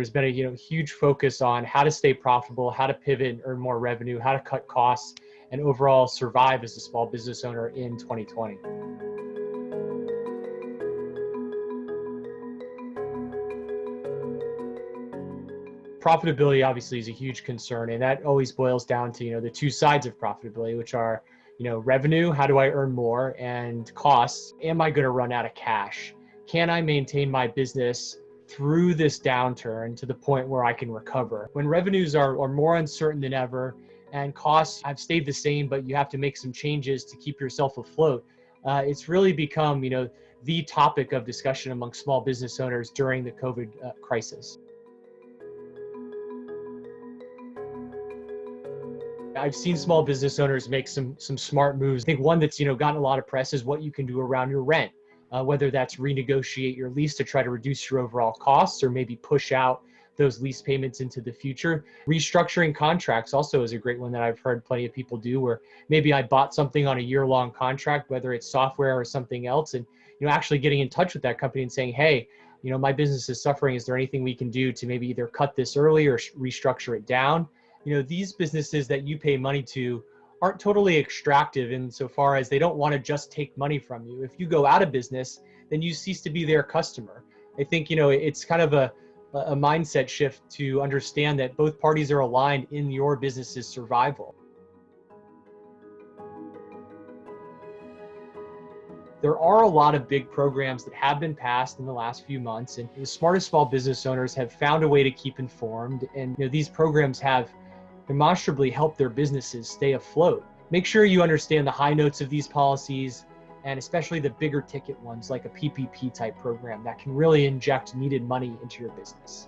There's been a you know huge focus on how to stay profitable, how to pivot and earn more revenue, how to cut costs, and overall survive as a small business owner in 2020. Profitability obviously is a huge concern, and that always boils down to you know the two sides of profitability, which are you know revenue, how do I earn more, and costs, am I going to run out of cash? Can I maintain my business through this downturn to the point where I can recover. When revenues are, are more uncertain than ever and costs have stayed the same, but you have to make some changes to keep yourself afloat, uh, it's really become, you know, the topic of discussion among small business owners during the COVID uh, crisis. I've seen small business owners make some some smart moves. I think one that's you know gotten a lot of press is what you can do around your rent uh, whether that's renegotiate your lease to try to reduce your overall costs or maybe push out those lease payments into the future. Restructuring contracts also is a great one that I've heard plenty of people do where maybe I bought something on a year long contract, whether it's software or something else, and you know, actually getting in touch with that company and saying, hey, you know, my business is suffering. Is there anything we can do to maybe either cut this early or restructure it down? You know, these businesses that you pay money to aren't totally extractive insofar as they don't want to just take money from you. If you go out of business, then you cease to be their customer. I think you know it's kind of a a mindset shift to understand that both parties are aligned in your business's survival. There are a lot of big programs that have been passed in the last few months, and the smartest small business owners have found a way to keep informed. And you know, these programs have demonstrably help their businesses stay afloat. Make sure you understand the high notes of these policies and especially the bigger ticket ones like a PPP type program that can really inject needed money into your business.